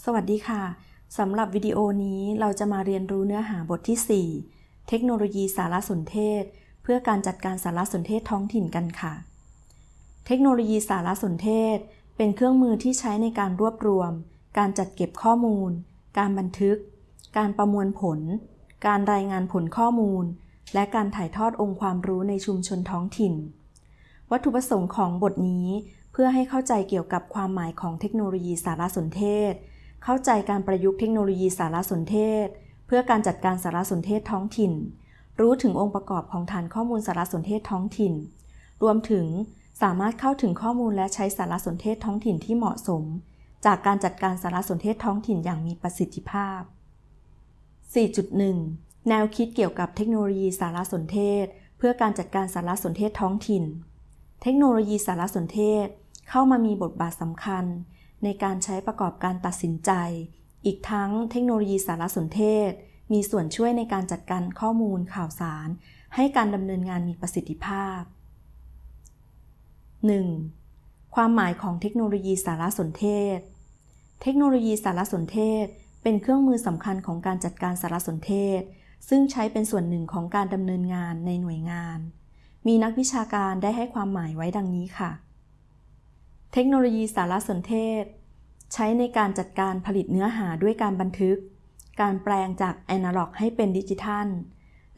สวัสดีค่ะ สำหรับวิดีโอนี้เราจะมาเรียนรู้เนื้อหาบทที่ 4 เทคโนโลยีสารสนเทศ เพื่อการจัดการสารสนเทศท้องถิ่นกันค่ะ เทคโนโลยีสารสนเทศ เป็นเครื่องมือที่ใช้ในการรวบรวม การจัดเก็บข้อมูล การบันทึก การประมวลผล การรายงานผลข้อมูล และการถ่ายทอดองค์ความรู้ในชุมชนท้องถิ่น วัตถุประสงค์ของบทนี้ เพื่อให้เข้าใจเกี่ยวกับความหมายของเทคโนโลยีสารสนเทศ เข้าใจการประยุกต์เทคโนโลยีสารสนเทศ เพื่อการจัดการสารสนเทศท้องถิ่น รู้ถึงองค์ประกอบของฐานข้อมูลสารสนเทศท้องถิ่น รวมถึงสามารถเข้าถึงข้อมูลและใช้สารสนเทศท้องถิ่นที่เหมาะสม จากการจัดการสารสนเทศท้องถิ่นอย่างมีประสิทธิภาพ 4.1 แนวคิดเกี่ยวกับเทคโนโลยีสารสนเทศ เพื่อการจัดการสารสนเทศท้องถิ่น เทคโนโลยีสารสนเทศ เข้ามามีบทบาทสำคัญ ในการใช้ประกอบการตัดสินใจ อีกทั้งเทคโนโลยีสารสนเทศ มีส่วนช่วยในการจัดการข้อมูลข่าวสาร ให้การดำเนินงานมีประสิทธิภาพ 1. ความหมายของเทคโนโลยีสารสนเทศ เทคโนโลยีสารสนเทศ เป็นเครื่องมือสำคัญของการจัดการสารสนเทศ ซึ่งใช้เป็นส่วนหนึ่งของการดำเนินงานในหน่วยงาน มีนักวิชาการได้ให้ความหมายไว้ดังนี้ค่ะ เทคโนโลยีสารสนเทศ ใช้ในการจัดการผลิตเนื้อหาด้วยการบันทึก การแปลงจากแอนาล็อกให้เป็นดิจิทัล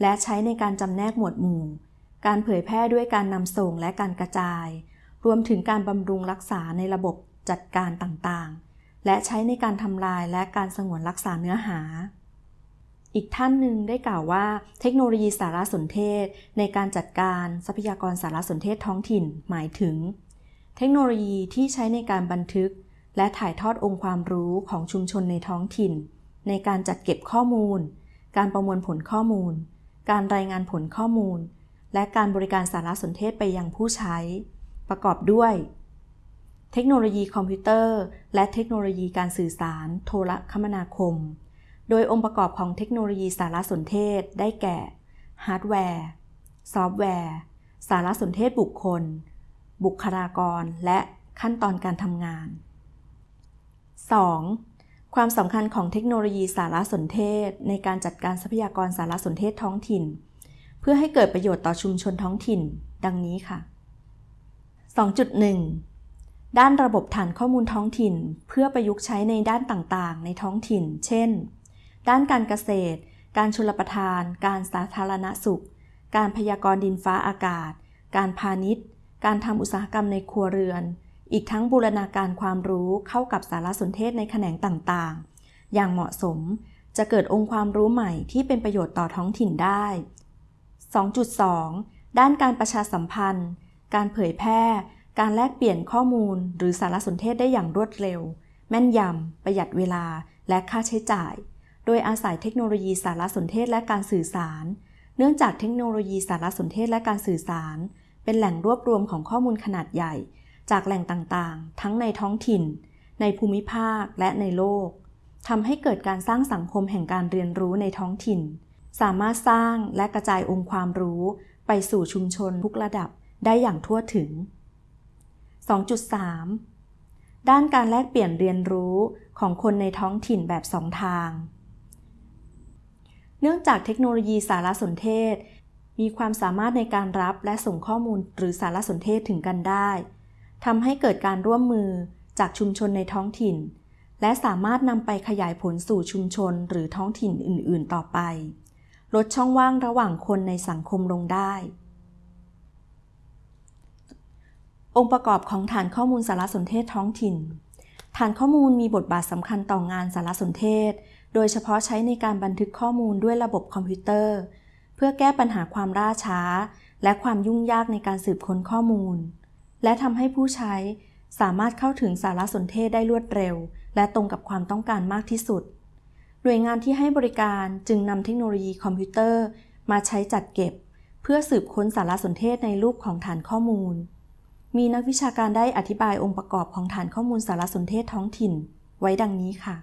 และใช้ในการจำแนกหมวดหมู่ การเผยแพร่ด้วยการนำส่งและการกระจาย รวมถึงการบำรุงรักษาในระบบจัดการต่างๆ และใช้ในการทำลายและการสงวนรักษาเนื้อหา อีกท่านหนึ่งได้กล่าวว่า เทคโนโลยีสารสนเทศ ในการจัดการทรัพยากรสารสนเทศท้องถิ่น หมายถึง เทคโนโลยีที่ใช้ในการบันทึก และถ่ายทอดองค์ความรู้ของชุมชนในท้องถิ่น ในการจัดเก็บข้อมูล การประมวลผลข้อมูล การรายงานผลข้อมูล และการบริการสารสนเทศไปยังผู้ใช้ ประกอบด้วย เทคโนโลยีคอมพิวเตอร์ และเทคโนโลยีการสื่อสาร โทรคมนาคม โดยองค์ประกอบของเทคโนโลยีสารสนเทศได้แก่ฮาร์ดแวร์ ซอฟต์แวร์ สารสนเทศบุคคล บุคลากร และขั้นตอนการทำงาน 2. ความสำคัญของเทคโนโลยีสารสนเทศ ในการจัดการทรัพยากรสารสนเทศท้องถิ่น เพื่อให้เกิดประโยชน์ต่อชุมชนท้องถิ่น ดังนี้ค่ะ 2.1 ด้านระบบฐานข้อมูลท้องถิ่น เพื่อประยุกต์ใช้ในด้านต่างๆ ในท้องถิ่น เช่น ด้านการเกษตร การชลประทาน การสาธารณสุข การพยากรณ์ดินฟ้าอากาศ การพาณิชย์ การทำอุตสาหกรรมในครัวเรือน อีกทั้งบูรณาการความรู้เข้ากับสารสนเทศในแขนงต่างๆ อย่างเหมาะสมจะเกิดองค์ความรู้ใหม่ที่เป็นประโยชน์ต่อท้องถิ่นได้ 2.2 ด้านการประชาสัมพันธ์ การเผยแพร่ การแลกเปลี่ยนข้อมูล หรือสารสนเทศได้อย่างรวดเร็ว แม่นยำ ประหยัดเวลา และค่าใช้จ่าย โดยอาศัยเทคโนโลยีสารสนเทศและการสื่อสาร เนื่องจากเทคโนโลยีสารสนเทศและการสื่อสาร เป็นแหล่งรวบรวมของข้อมูลขนาดใหญ่ จากแหล่งต่างๆ ทั้งในท้องถิ่น ในภูมิภาคและในโลกทำให้เกิดการสร้างสังคมแห่งการเรียนรู้ในท้องถิ่น สามารถสร้างและกระจายองค์ความรู้ ไปสู่ชุมชนทุกระดับได้อย่างทั่วถึง 2.3 ด้านการแลกเปลี่ยนเรียนรู้ของคนในท้องถิ่นแบบสองทาง เนื่องจากเทคโนโลยีสารสนเทศ มีความสามารถในการรับและส่งข้อมูลหรือสารสนเทศถึงกันได้ ทำให้เกิดการร่วมมือจากชุมชนในท้องถิ่น และสามารถนำไปขยายผลสู่ชุมชนหรือท้องถิ่นอื่น ๆ ต่อไป ลดช่องว่างระหว่างคนในสังคมลงได้ องค์ประกอบของฐานข้อมูลสารสนเทศท้องถิ่น ฐานข้อมูลมีบทบาทสำคัญต่องานสารสนเทศ โดยเฉพาะใช้ในการบันทึกข้อมูลด้วยระบบคอมพิวเตอร์ เพื่อแก้ปัญหาความล่าช้า และความยุ่งยากในการสืบค้นข้อมูล และทำให้ผู้ใช้สามารถเข้าถึงสารสนเทศได้รวดเร็ว และตรงกับความต้องการมากที่สุด หน่วยงานที่ให้บริการจึงนำเทคโนโลยีคอมพิวเตอร์ มาใช้จัดเก็บ เพื่อสืบค้นสารสนเทศในรูปของฐานข้อมูล มีนักวิชาการได้อธิบายองค์ประกอบของฐานข้อมูลสารสนเทศท้องถิ่น ไว้ดังนี้ค่ะ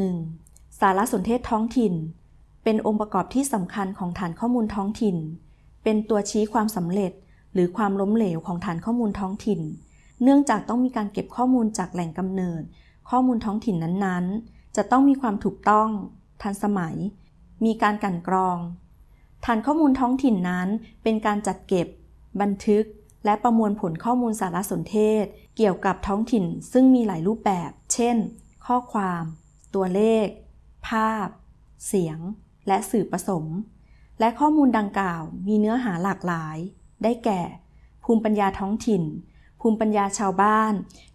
1.1 สารสนเทศท้องถิ่น เป็นองค์ประกอบที่สำคัญของฐานข้อมูลท้องถิ่น เป็นตัวชี้ความสำเร็จ หรือความล้มเหลวของฐานข้อมูลท้องถิ่น เนื่องจากต้องมีการเก็บข้อมูลจากแหล่งกำเนิด ข้อมูลท้องถิ่นนั้นๆ จะต้องมีความถูกต้อง ทันสมัย มีการกันกรอง ฐานข้อมูลท้องถิ่นนั้น เป็นการจัดเก็บ บันทึก และประมวลผลข้อมูลสารสนเทศ เกี่ยวกับท้องถิ่น ซึ่งมีหลายรูปแบบ เช่น ข้อความ ตัวเลข ภาพ เสียง และสื่อผสม และข้อมูลดังกล่าวมีเนื้อหาหลากหลาย ได้แก่ ภูมิปัญญาท้องถิ่น ภูมิปัญญาชาวบ้าน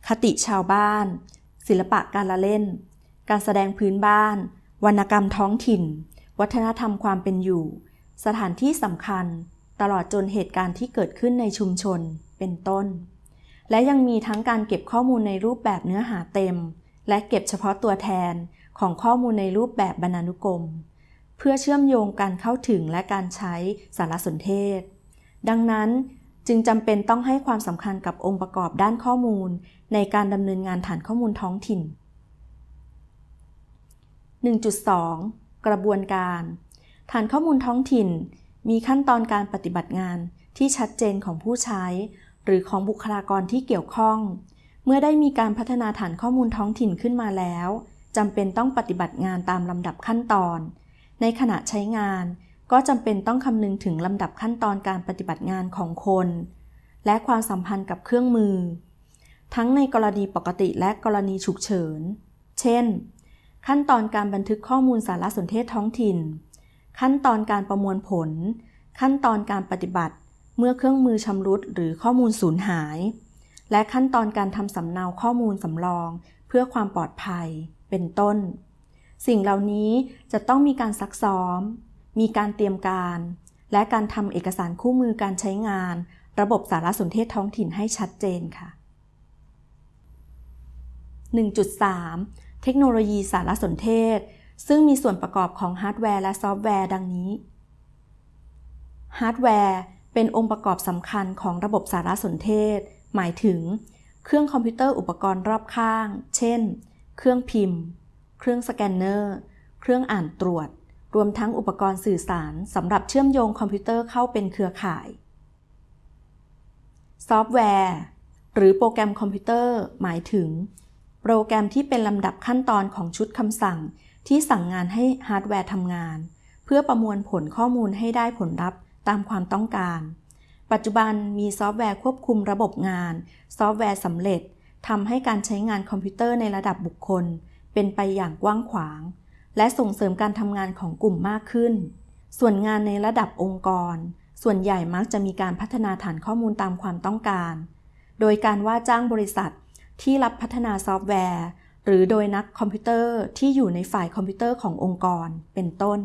คติชาวบ้าน ศิลปะการละเล่น การแสดงพื้นบ้าน วรรณกรรมท้องถิ่น วัฒนธรรมความเป็นอยู่ สถานที่สำคัญ ตลอดจนเหตุการณ์ที่เกิดขึ้นในชุมชน เป็นต้น และยังมีทั้งการเก็บข้อมูลในรูปแบบเนื้อหาเต็ม และเก็บเฉพาะตัวแทนของข้อมูลในรูปแบบบรรณานุกรม เพื่อเชื่อมโยงการเข้าถึงและการใช้สารสนเทศ ดังนั้นจึงจำเป็นต้องให้ความสำคัญกับองค์ประกอบด้านข้อมูล ในการดำเนินงานฐานข้อมูลท้องถิ่น 1.2 กระบวนการ ฐานข้อมูลท้องถิ่น มีขั้นตอนการปฏิบัติงานที่ชัดเจนของผู้ใช้ หรือของบุคลากรที่เกี่ยวข้อง เมื่อได้มีการพัฒนาฐานข้อมูลท้องถิ่นขึ้นมาแล้วจำเป็นต้องปฏิบัติงานตามลำดับขั้นตอน ในขณะใช้งาน ก็จำเป็นต้องคำนึงถึงลำดับขั้นตอนการปฏิบัติงานของคน และความสัมพันธ์กับเครื่องมือ ทั้งในกรณีปกติและกรณีฉุกเฉิน เช่น ขั้นตอนการบันทึกข้อมูลสารสนเทศท้องถิ่น ขั้นตอนการประมวลผล ขั้นตอนการปฏิบัติ เมื่อเครื่องมือชำรุดหรือข้อมูลสูญหาย และขั้นตอนการทำสำเนาข้อมูลสำรอง เพื่อความปลอดภัย เป็นต้น สิ่งเหล่านี้จะต้องมีการซักซ้อม มีการเตรียมการ และการทำเอกสารคู่มือการใช้งาน ระบบสารสนเทศท้องถิ่นให้ชัดเจนค่ะ 1.3 เทคโนโลยีสารสนเทศ ซึ่งมีส่วนประกอบของฮาร์ดแวร์และซอฟต์แวร์ดังนี้ ฮาร์ดแวร์เป็นองค์ประกอบสำคัญของระบบสารสนเทศ หมายถึง เครื่องคอมพิวเตอร์อุปกรณ์รอบข้าง เช่น เครื่องพิมพ์ เครื่องสแกนเนอร์ เครื่องอ่านตรวจ รวมทั้งอุปกรณ์สื่อสารสำหรับเชื่อมโยงคอมพิวเตอร์เข้าเป็นเครือข่าย ซอฟต์แวร์ หรือโปรแกรมคอมพิวเตอร์ หมายถึง โปรแกรมที่เป็นลำดับขั้นตอนของชุดคำสั่ง ที่สั่งงานให้ฮาร์ดแวร์ทำงาน เพื่อประมวลผลข้อมูลให้ได้ผลลัพธ์ตามความต้องการ ปัจจุบันมีซอฟต์แวร์ควบคุมระบบงาน ซอฟต์แวร์สำเร็จทำให้การใช้งานคอมพิวเตอร์ในระดับบุคคล เป็นไปอย่างกว้างขวาง และส่งเสริมการทำงานของกลุ่มมากขึ้น ส่วนงานในระดับองค์กร ส่วนใหญ่มักจะมีการพัฒนาฐานข้อมูลตามความต้องการ โดยการว่าจ้างบริษัทที่รับพัฒนาซอฟต์แวร์ หรือโดยนักคอมพิวเตอร์ที่อยู่ในฝ่ายคอมพิวเตอร์ขององค์กร เป็นต้น